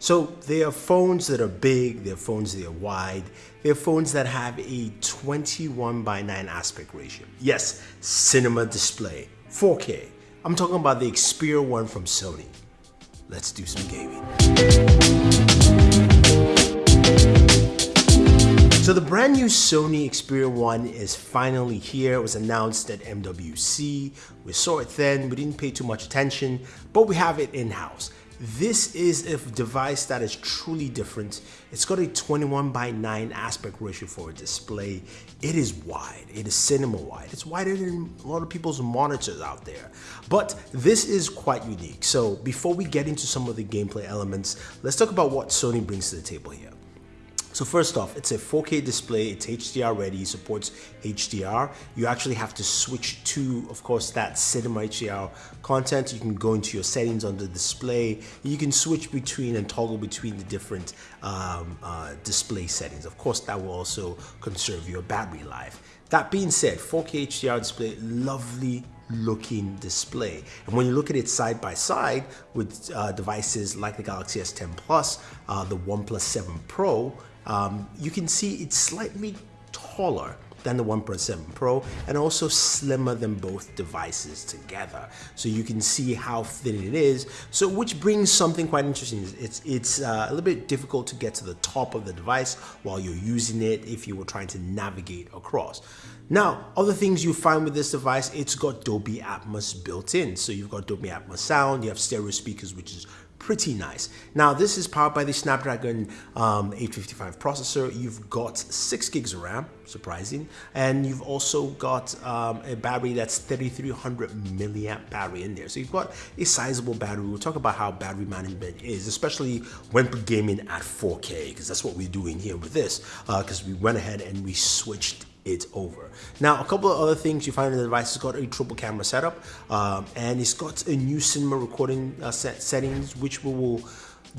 So they are phones that are big, they're phones that are wide, they're phones that have a 21 by 9 aspect ratio. Yes, cinema display, 4K. I'm talking about the Xperia One from Sony. Let's do some gaming. So the brand new Sony Xperia 1 is finally here. It was announced at MWC. We saw it then, we didn't pay too much attention, but we have it in-house. This is a device that is truly different. It's got a 21 by 9 aspect ratio for a display. It is wide, it is cinema wide. It's wider than a lot of people's monitors out there. But this is quite unique. So before we get into some of the gameplay elements, let's talk about what Sony brings to the table here. So first off, it's a 4K display, it's HDR ready, supports HDR. You actually have to switch to, of course, that cinema HDR content. You can go into your settings on the display. You can switch between and toggle between the different um, uh, display settings. Of course, that will also conserve your battery life. That being said, 4K HDR display, lovely looking display. And when you look at it side by side with uh, devices like the Galaxy S10 Plus, uh, the OnePlus 7 Pro, um, you can see it's slightly taller than the OnePlus 7 Pro and also slimmer than both devices together. So you can see how thin it is. So which brings something quite interesting. It's, it's uh, a little bit difficult to get to the top of the device while you're using it if you were trying to navigate across. Now, other things you find with this device, it's got Dolby Atmos built in. So you've got Dolby Atmos sound, you have stereo speakers, which is pretty nice. Now this is powered by the Snapdragon um, 855 processor. You've got six gigs of RAM, surprising, and you've also got um, a battery that's 3300 milliamp battery in there. So you've got a sizable battery. We'll talk about how battery management is, especially when gaming at 4K, because that's what we're doing here with this, because uh, we went ahead and we switched it's over. Now, a couple of other things you find in the device, it's got a triple camera setup, um, and it's got a new cinema recording uh, set settings, which we will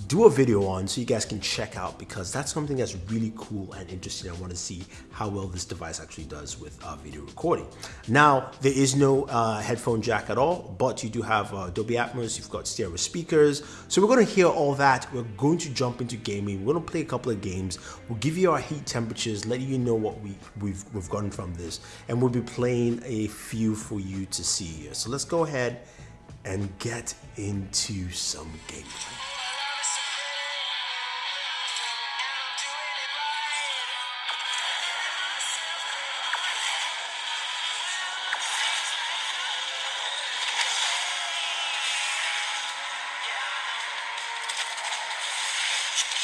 do a video on so you guys can check out because that's something that's really cool and interesting. I want to see how well this device actually does with uh, video recording. Now, there is no uh, headphone jack at all, but you do have uh, Dolby Atmos, you've got stereo speakers. So we're going to hear all that. We're going to jump into gaming. We're going to play a couple of games. We'll give you our heat temperatures, let you know what we, we've, we've gotten from this, and we'll be playing a few for you to see So let's go ahead and get into some gameplay.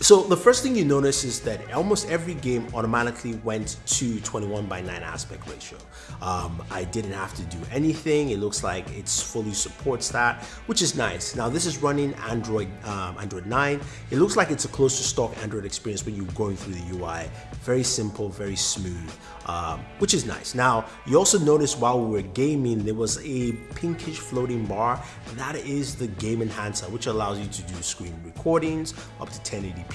So the first thing you notice is that almost every game automatically went to 21 by 9 aspect ratio. Um, I didn't have to do anything. It looks like it's fully supports that, which is nice. Now this is running Android um, Android 9. It looks like it's a close to stock Android experience when you're going through the UI. Very simple, very smooth, um, which is nice. Now you also notice while we were gaming, there was a pinkish floating bar. That is the game enhancer, which allows you to do screen recordings up to 1080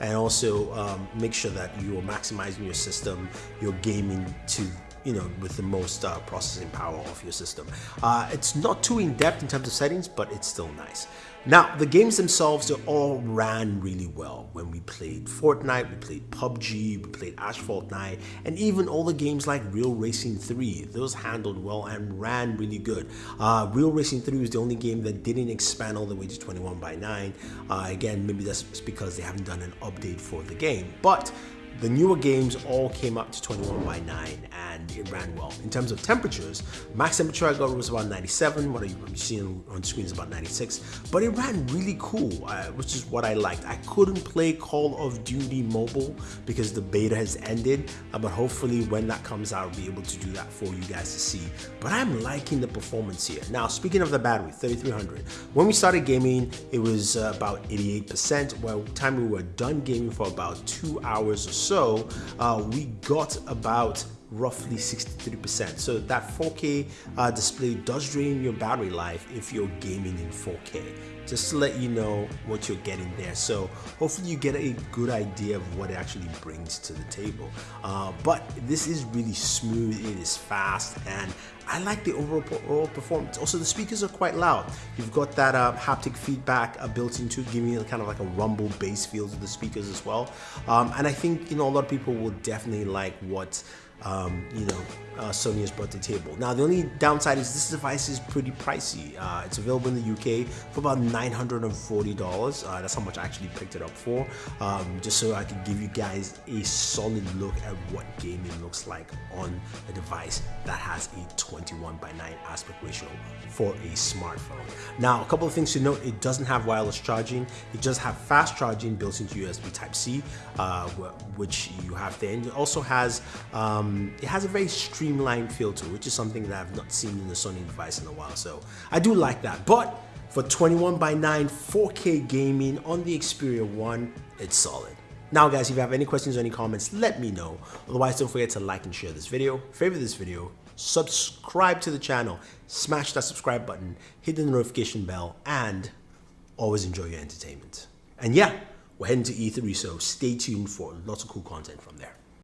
and also um, make sure that you are maximizing your system, you're gaming to you know, with the most uh, processing power of your system. Uh, it's not too in-depth in terms of settings, but it's still nice. Now, the games themselves, they all ran really well. When we played Fortnite, we played PUBG, we played Asphalt 9, and even all the games like Real Racing 3, those handled well and ran really good. Uh, Real Racing 3 was the only game that didn't expand all the way to 21 by 9. Uh, again, maybe that's because they haven't done an update for the game, but the newer games all came up to 21 by 9 and it ran well. In terms of temperatures, max temperature I got was about 97, what I'm seeing on screen is about 96, but it ran really cool, uh, which is what I liked. I couldn't play Call of Duty Mobile because the beta has ended, uh, but hopefully when that comes out, I'll be able to do that for you guys to see. But I'm liking the performance here. Now, speaking of the battery, 3300, when we started gaming, it was uh, about 88%, by the time we were done gaming for about two hours or so, so, uh, we got about roughly 63%. So that 4K uh, display does drain your battery life if you're gaming in 4K. Just to let you know what you're getting there. So hopefully you get a good idea of what it actually brings to the table. Uh, but this is really smooth, it is fast, and I like the overall, performance. Also, the speakers are quite loud. You've got that uh, haptic feedback uh, built into giving you kind of like a rumble bass feel to the speakers as well. Um, and I think, you know, a lot of people will definitely like what um, you know, uh, Sony has brought to the table. Now, the only downside is this device is pretty pricey. Uh, it's available in the UK for about $940. Uh, that's how much I actually picked it up for, um, just so I can give you guys a solid look at what gaming looks like on a device that has a 21 by 9 aspect ratio for a smartphone. Now, a couple of things to note, it doesn't have wireless charging. It does have fast charging built into USB Type-C, uh, which you have there. And it also has um, um, it has a very streamlined feel to it, which is something that I've not seen in a Sony device in a while. So I do like that. But for 21 by 9 4K gaming on the Xperia 1, it's solid. Now guys, if you have any questions or any comments, let me know. Otherwise, don't forget to like and share this video, favorite this video, subscribe to the channel, smash that subscribe button, hit the notification bell, and always enjoy your entertainment. And yeah, we're heading to E3, so stay tuned for lots of cool content from there.